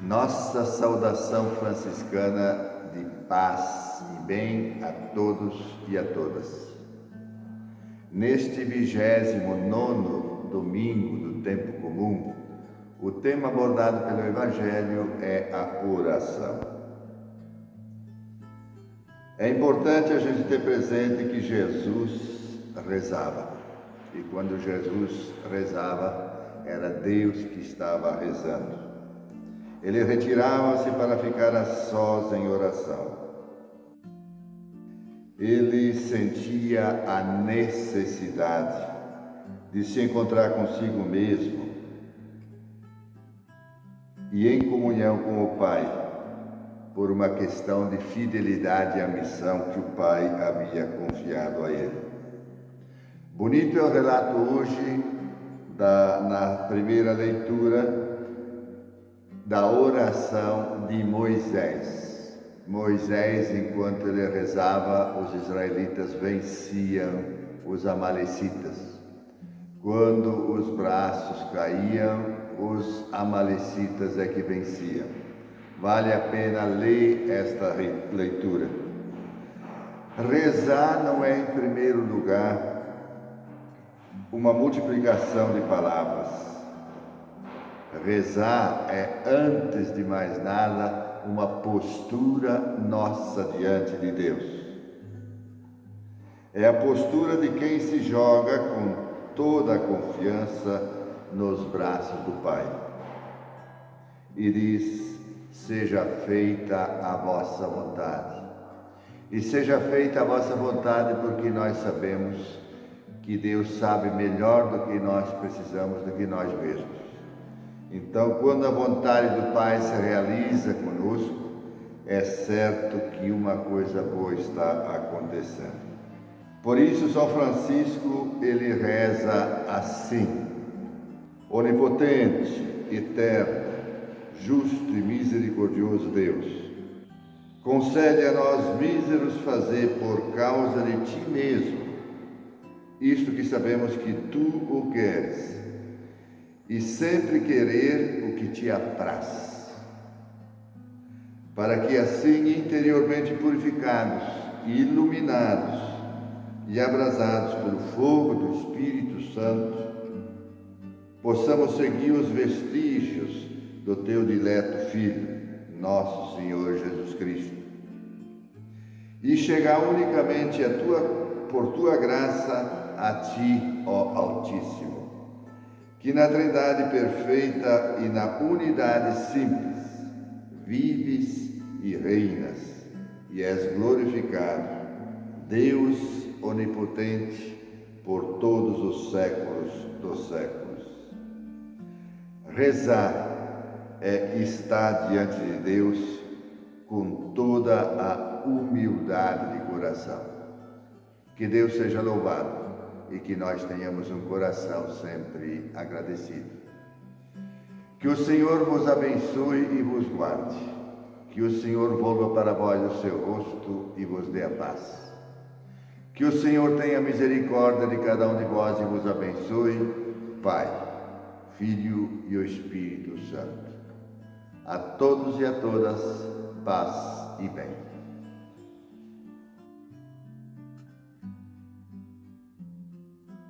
Nossa saudação franciscana de paz e bem a todos e a todas. Neste vigésimo nono domingo do tempo comum, o tema abordado pelo Evangelho é a oração. É importante a gente ter presente que Jesus rezava. E quando Jesus rezava, era Deus que estava rezando. Ele retirava-se para ficar a sós em oração. Ele sentia a necessidade de se encontrar consigo mesmo e em comunhão com o Pai, por uma questão de fidelidade à missão que o Pai havia confiado a ele. Bonito é o relato hoje, da, na primeira leitura, da oração de Moisés. Moisés, enquanto ele rezava, os israelitas venciam os amalecitas. Quando os braços caíam, os amalecitas é que venciam. Vale a pena ler esta leitura. Rezar não é, em primeiro lugar, uma multiplicação de palavras Rezar é, antes de mais nada, uma postura nossa diante de Deus. É a postura de quem se joga com toda a confiança nos braços do Pai e diz: Seja feita a vossa vontade. E seja feita a vossa vontade, porque nós sabemos que Deus sabe melhor do que nós precisamos, do que nós mesmos. Então, quando a vontade do Pai se realiza conosco, é certo que uma coisa boa está acontecendo. Por isso, São Francisco, ele reza assim: Onipotente, eterno, justo e misericordioso Deus, concede a nós míseros fazer por causa de ti mesmo isto que sabemos que tu o queres e sempre querer o que te apraz, para que assim interiormente purificados iluminados e abrasados pelo fogo do Espírito Santo, possamos seguir os vestígios do teu dileto Filho, nosso Senhor Jesus Cristo, e chegar unicamente a tua, por tua graça a ti, ó Altíssimo que na Trindade perfeita e na unidade simples vives e reinas e és glorificado, Deus onipotente por todos os séculos dos séculos. Rezar é estar diante de Deus com toda a humildade de coração. Que Deus seja louvado e que nós tenhamos um coração sempre agradecido. Que o Senhor vos abençoe e vos guarde. Que o Senhor volva para vós o seu rosto e vos dê a paz. Que o Senhor tenha misericórdia de cada um de vós e vos abençoe, Pai, Filho e o Espírito Santo. A todos e a todas, paz e bem.